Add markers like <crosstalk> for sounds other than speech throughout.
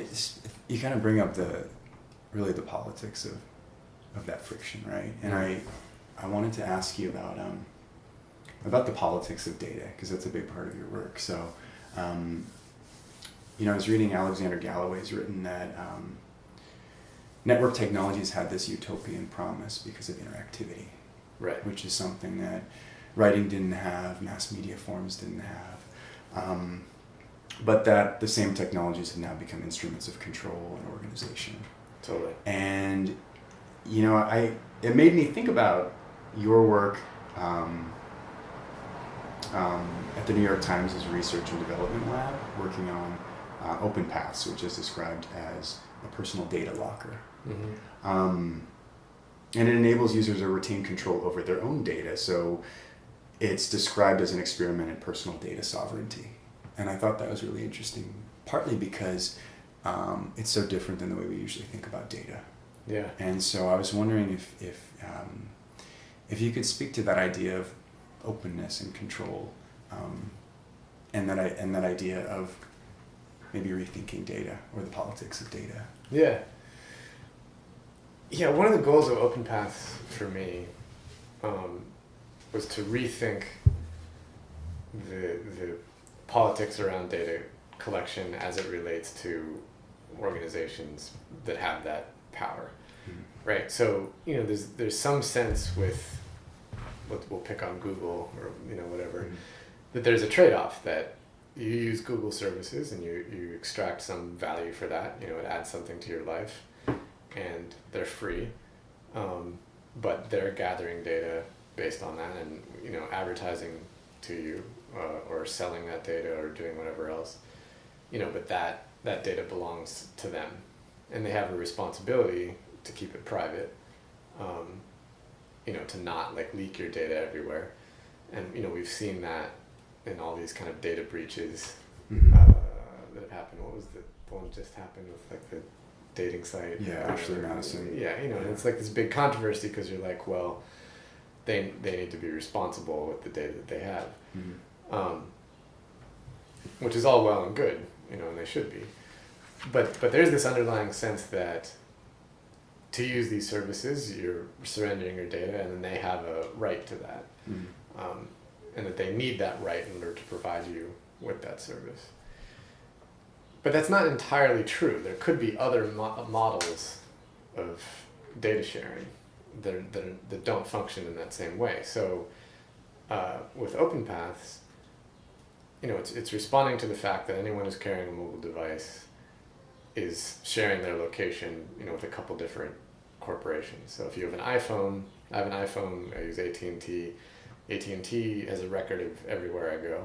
it's, you kind of bring up the really the politics of of that friction, right? And I I wanted to ask you about um, about the politics of data because that's a big part of your work. So, um, you know, I was reading Alexander Galloway's written that um, network technologies had this utopian promise because of interactivity, Right. which is something that writing didn't have, mass media forms didn't have. Um, but that the same technologies have now become instruments of control and organization. Totally. And you know, I it made me think about your work um, um, at the New York Times' Research and Development Lab, working on uh, Open Paths, which is described as a personal data locker. Mm-hmm. Um, and it enables users to retain control over their own data. So it's described as an experiment in personal data sovereignty. And I thought that was really interesting, partly because um, it's so different than the way we usually think about data. Yeah. And so I was wondering if, if, um, if you could speak to that idea of openness and control um, and, that I, and that idea of maybe rethinking data or the politics of data. Yeah. Yeah, one of the goals of OpenPath for me um, was to rethink the the politics around data collection as it relates to organizations that have that power, Mhm. right? So you know, there's there's some sense with what we'll pick on Google or you know whatever that there's a trade-off that you use Google services and you, you extract some value for that. You know, it adds something to your life, and they're free, um, but they're gathering data based on that, and you know, advertising to you uh, or selling that data or doing whatever else. You know, but that that data belongs to them, and they have a responsibility to keep it private. Um, you know, to not like leak your data everywhere, and you know, we've seen that in all these kind of data breaches Mhm. uh, that have happened. What was the, the one that just happened with like the dating site? Yeah, Ashley? Madison. Yeah, you know, Yeah. it's like this big controversy because you're like, well, they they need to be responsible with the data that they have, Mhm. Um, which is all well and good, you know, and they should be, but but there's this underlying sense that to use these services, you're surrendering your data, and then they have a right to that Mhm. um, and that they need that right in order to provide you with that service. But that's not entirely true. There could be other mo- models of data sharing that, are, that, are, that don't function in that same way. So uh, with OpenPaths, you know, it's, it's responding to the fact that anyone who's carrying a mobile device is sharing their location, you know, with a couple different corporations. So if you have an iPhone, I have an iPhone, I use AT&T, AT&T has a record of everywhere I go.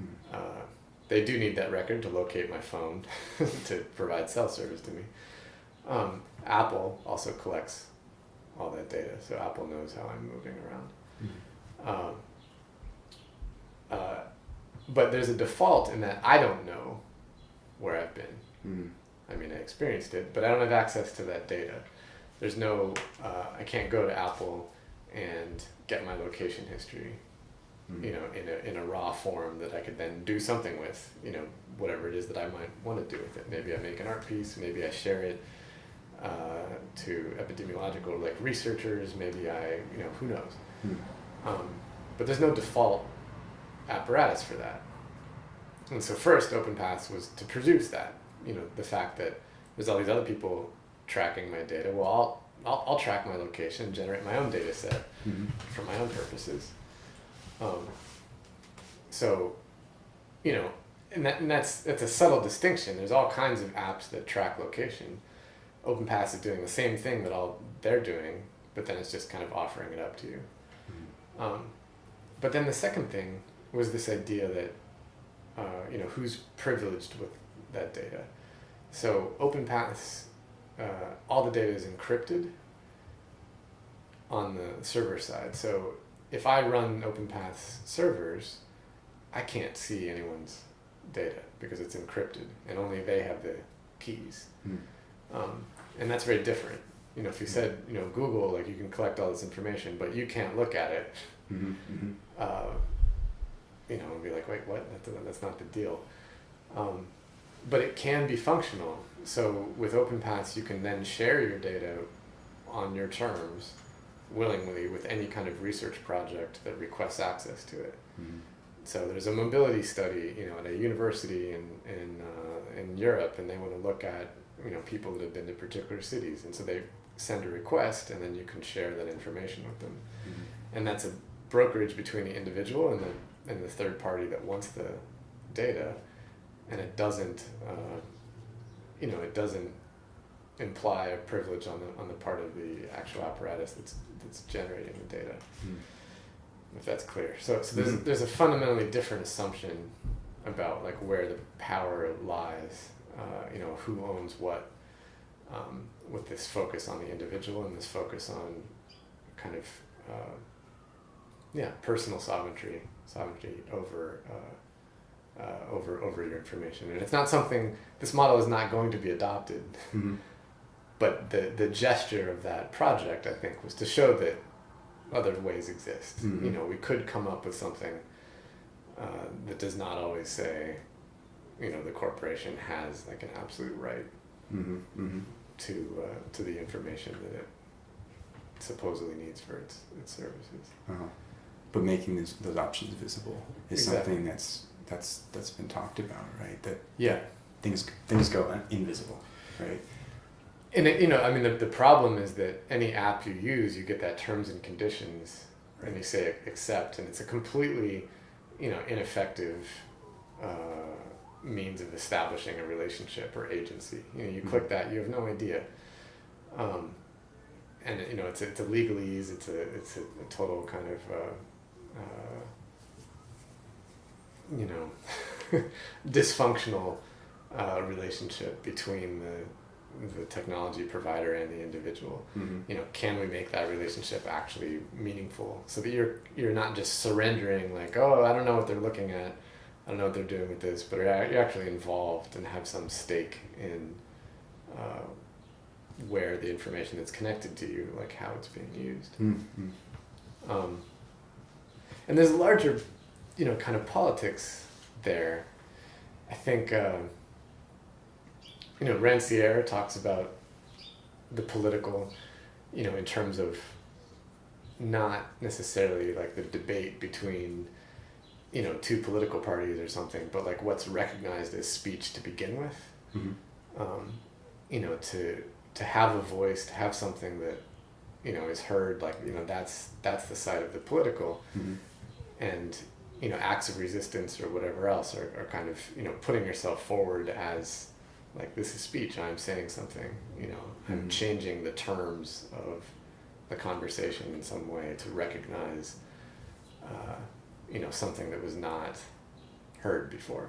Mhm. Uh, they do need that record to locate my phone <laughs> to provide cell service to me. Um, Apple also collects all that data, so Apple knows how I'm moving around. Mhm. Um, but there's a default in that I don't know where I've been. Mhm. I mean, I experienced it, but I don't have access to that data. There's no, uh, I can't go to Apple and get my location history, Mhm. you know, in a, in a raw form that I could then do something with, you know, whatever it is that I might want to do with it. Maybe I make an art piece, maybe I share it uh, to epidemiological like researchers, maybe I, you know, who knows. Mhm. Um, but there's no default apparatus for that. And so first, OpenPaths was to produce that. You know, the fact that there's all these other people tracking my data. Well, I'll I'll, I'll track my location, generate my own data set Mhm. for my own purposes. Um, so, you know, and, that, and that's that's a subtle distinction. There's all kinds of apps that track location. OpenPaths is doing the same thing that all they're doing, but then it's just kind of offering it up to you. Mhm. Um, but then the second thing was this idea that, uh, you know, who's privileged with that data. So OpenPaths, uh, all the data is encrypted on the server side. So if I run OpenPaths servers, I can't see anyone's data because it's encrypted and only they have the keys. Mhm. Um, and that's very different. You know, if you said, you know, Google, like you can collect all this information, but you can't look at it, Mhm. Mhm. uh, you know, and be like, wait, what? That's, that's not the deal. Um, but it can be functional. So with OpenPaths, you can then share your data on your terms willingly with any kind of research project that requests access to it. Mhm. So there's a mobility study, you know, at a university in in uh, in Europe, and they want to look at you know people that have been to particular cities, and so they send a request, and then you can share that information with them, Mhm. and that's a brokerage between the individual and the and the third party that wants the data, and it doesn't, uh, you know, it doesn't imply a privilege on the on the part of the actual apparatus that's that's generating the data Mhm. if that's clear. So, so there's Mhm. there's a fundamentally different assumption about like where the power lies. Uh, you know, who owns what, um, with this focus on the individual and this focus on kind of uh, yeah personal sovereignty sovereignty over. Uh, uh, over over your information, and it's not something. This model is not going to be adopted, Mhm. <laughs> but the the gesture of that project, I think, was to show that other ways exist. Mhm. You know, we could come up with something uh, that does not always say, you know, the corporation has like an absolute right Mhm. Mhm. to uh, to the information that it supposedly needs for its its services. Uh-huh. But making those, those options visible is Exactly. something that's that's that's been talked about, right? That Yeah, things things go invisible, right? and it, you know, I mean, the the problem is that any app you use, you get that terms and conditions, and you say accept, and it's a completely, you know, ineffective uh, means of establishing a relationship or agency. You know, you click that, you have no idea. Um, and you know, it's a, it's a legalese. It's a it's a, a total kind of uh, uh, you know <laughs> dysfunctional uh, relationship between the the technology provider and the individual Mm-hmm. you know can we make that relationship actually meaningful so that you're you're not just surrendering like oh i don't know what they're looking at i don't know what they're doing with this but you're actually involved and have some stake in uh, where the information that's connected to you like how it's being used Mm-hmm. um, and there's a larger you know kind of politics there i think uh, you know rancière talks about the political you know in terms of not necessarily like the debate between you know two political parties or something but like what's recognized as speech to begin with Mm-hmm. um, you know to to have a voice to have something that you know is heard like you know that's that's the side of the political Mm-hmm. And you know acts of resistance or whatever else are, are kind of you know putting yourself forward as like this is speech i'm saying something you know i'm Mhm. changing the terms of the conversation in some way to recognize uh, you know something that was not heard before